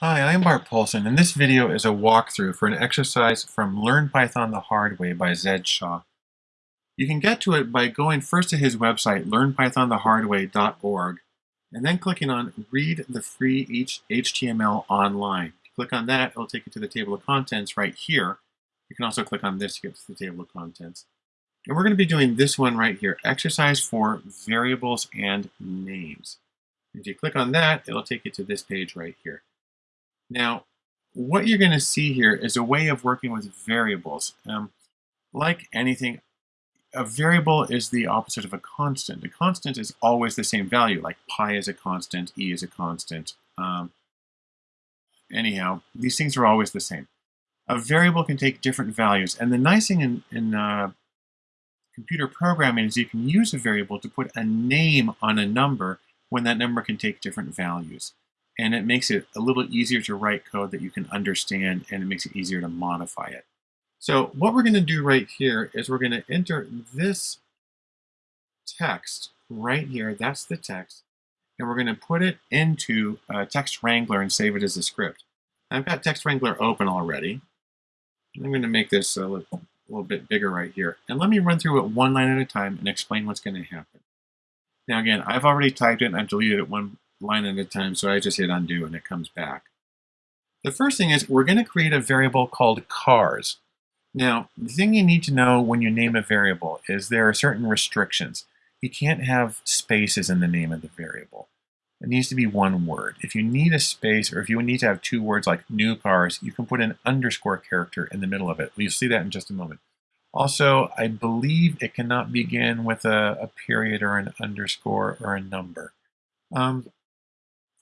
Hi, I'm Bart Poulson, and this video is a walkthrough for an exercise from Learn Python the Hard Way by Zed Shaw. You can get to it by going first to his website, learnpythonthehardway.org, and then clicking on Read the Free HTML Online. Click on that, it'll take you to the table of contents right here. You can also click on this to get to the table of contents. And we're going to be doing this one right here, Exercise for Variables and Names. If you click on that, it'll take you to this page right here. Now, what you're going to see here is a way of working with variables. Um, like anything, a variable is the opposite of a constant. A constant is always the same value, like pi is a constant, e is a constant. Um, anyhow, these things are always the same. A variable can take different values, and the nice thing in, in uh, computer programming is you can use a variable to put a name on a number when that number can take different values and it makes it a little easier to write code that you can understand and it makes it easier to modify it. So what we're going to do right here is we're going to enter this text right here, that's the text, and we're going to put it into Text Wrangler and save it as a script. I've got Text Wrangler open already. I'm going to make this a little, a little bit bigger right here. And let me run through it one line at a time and explain what's going to happen. Now again, I've already typed it and I've deleted it one line at a time, so I just hit undo and it comes back. The first thing is we're going to create a variable called cars. Now, the thing you need to know when you name a variable is there are certain restrictions. You can't have spaces in the name of the variable. It needs to be one word. If you need a space or if you need to have two words like new cars, you can put an underscore character in the middle of it. You'll see that in just a moment. Also, I believe it cannot begin with a, a period or an underscore or a number. Um,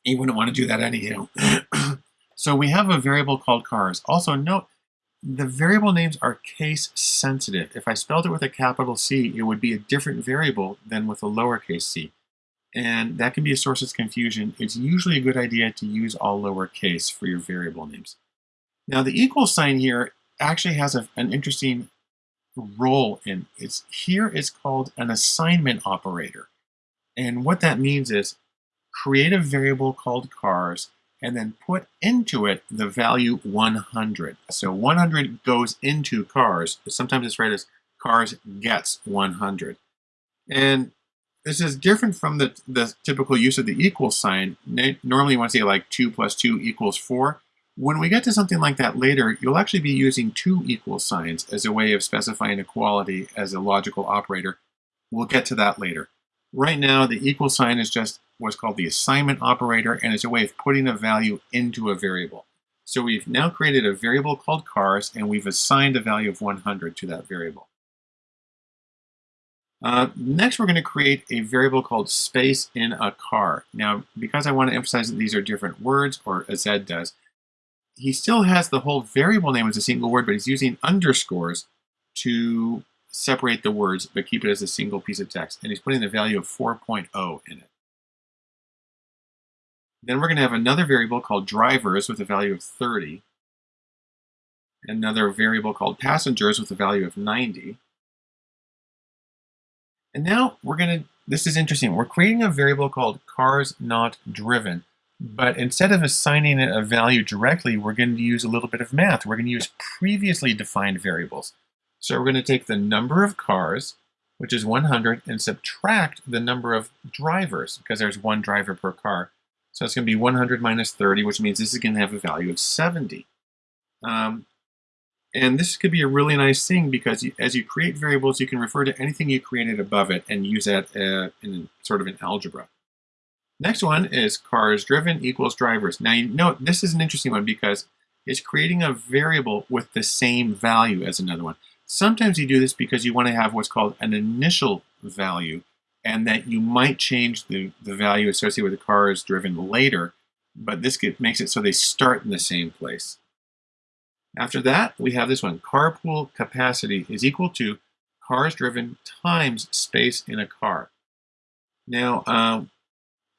you wouldn't want to do that anyhow. so we have a variable called cars. Also note, the variable names are case sensitive. If I spelled it with a capital C, it would be a different variable than with a lowercase c. And that can be a source of confusion. It's usually a good idea to use all lowercase for your variable names. Now the equal sign here actually has a, an interesting role in it's here is called an assignment operator. And what that means is create a variable called cars, and then put into it the value 100. So 100 goes into cars. Sometimes it's read as cars gets 100. And this is different from the, the typical use of the equal sign. Normally you want to say like 2 plus 2 equals 4. When we get to something like that later, you'll actually be using two equal signs as a way of specifying equality as a logical operator. We'll get to that later. Right now, the equal sign is just what's called the assignment operator, and it's a way of putting a value into a variable. So we've now created a variable called cars, and we've assigned a value of 100 to that variable. Uh, next, we're going to create a variable called space in a car. Now, because I want to emphasize that these are different words, or as Zed does, he still has the whole variable name as a single word, but he's using underscores to separate the words, but keep it as a single piece of text. And he's putting the value of 4.0 in it. Then we're going to have another variable called drivers with a value of 30. Another variable called passengers with a value of 90. And now we're going to, this is interesting, we're creating a variable called cars not driven. But instead of assigning it a value directly, we're going to use a little bit of math. We're going to use previously defined variables. So we're going to take the number of cars, which is 100, and subtract the number of drivers, because there's one driver per car. So it's going to be 100 minus 30, which means this is going to have a value of 70. Um, and this could be a really nice thing because you, as you create variables, you can refer to anything you created above it and use that uh, in sort of an algebra. Next one is cars driven equals drivers. Now you note this is an interesting one because it's creating a variable with the same value as another one. Sometimes you do this because you want to have what's called an initial value and that you might change the, the value associated with the cars driven later, but this makes it so they start in the same place. After that, we have this one. Carpool capacity is equal to cars driven times space in a car. Now, um,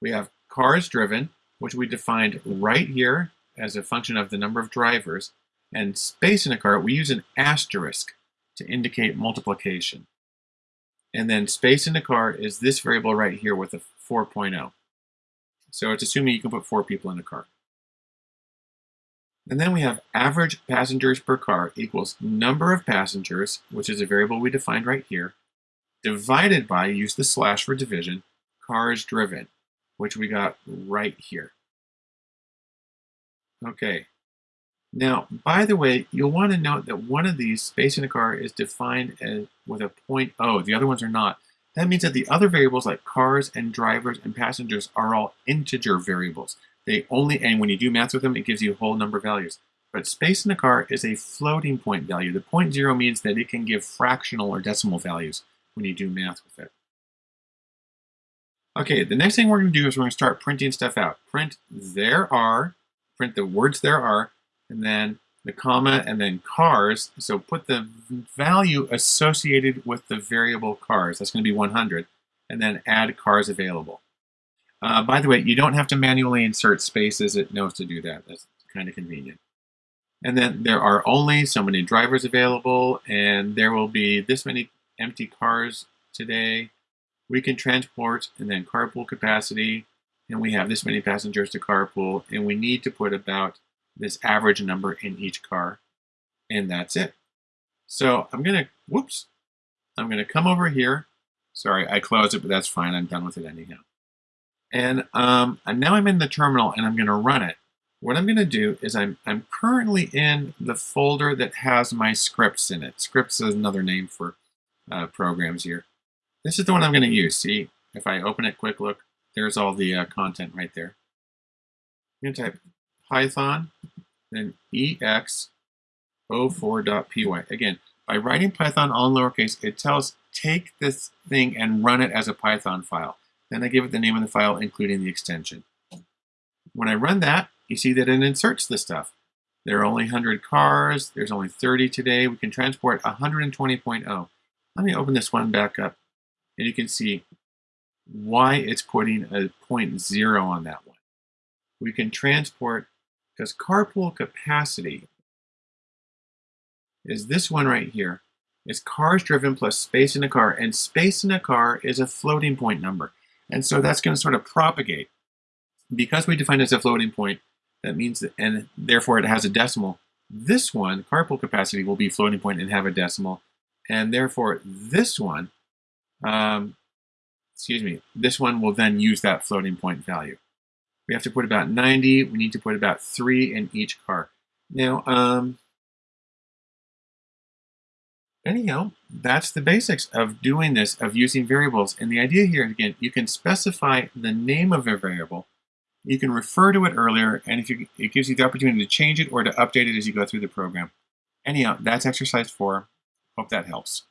we have cars driven, which we defined right here as a function of the number of drivers, and space in a car, we use an asterisk to indicate multiplication. And then space in the car is this variable right here with a 4.0. So it's assuming you can put four people in a car. And then we have average passengers per car equals number of passengers, which is a variable we defined right here, divided by, use the slash for division, cars driven, which we got right here. Okay. Now, by the way, you'll want to note that one of these, space in a car, is defined as with a point O. The other ones are not. That means that the other variables like cars and drivers and passengers are all integer variables. They only, and when you do math with them, it gives you a whole number of values. But space in a car is a floating point value. The point zero means that it can give fractional or decimal values when you do math with it. Okay, the next thing we're going to do is we're going to start printing stuff out. Print there are, print the words there are, and then the comma, and then cars. So put the value associated with the variable cars. That's going to be 100. And then add cars available. Uh, by the way, you don't have to manually insert spaces. It knows to do that. That's kind of convenient. And then there are only so many drivers available, and there will be this many empty cars today. We can transport, and then carpool capacity, and we have this many passengers to carpool, and we need to put about this average number in each car, and that's it. So I'm gonna, whoops, I'm gonna come over here. Sorry, I closed it, but that's fine. I'm done with it anyhow. And, um, and now I'm in the terminal and I'm gonna run it. What I'm gonna do is I'm, I'm currently in the folder that has my scripts in it. Scripts is another name for uh, programs here. This is the one I'm gonna use. See, if I open it quick look, there's all the uh, content right there. I'm gonna type Python, then ex04.py. Again, by writing Python all in lowercase, it tells take this thing and run it as a Python file. Then I give it the name of the file, including the extension. When I run that, you see that it inserts the stuff. There are only 100 cars. There's only 30 today. We can transport 120.0. Let me open this one back up, and you can see why it's putting a point zero on that one. We can transport, because carpool capacity is this one right here, is cars driven plus space in a car, and space in a car is a floating point number. And so that's going to sort of propagate. Because we define it as a floating point, that means that, and therefore it has a decimal, this one, carpool capacity, will be floating point and have a decimal. And therefore this one, um, excuse me, this one will then use that floating point value. We have to put about 90. We need to put about three in each car. Now, um, anyhow, that's the basics of doing this, of using variables. And the idea here, again, you can specify the name of a variable. You can refer to it earlier, and if you, it gives you the opportunity to change it or to update it as you go through the program. Anyhow, that's exercise four. Hope that helps.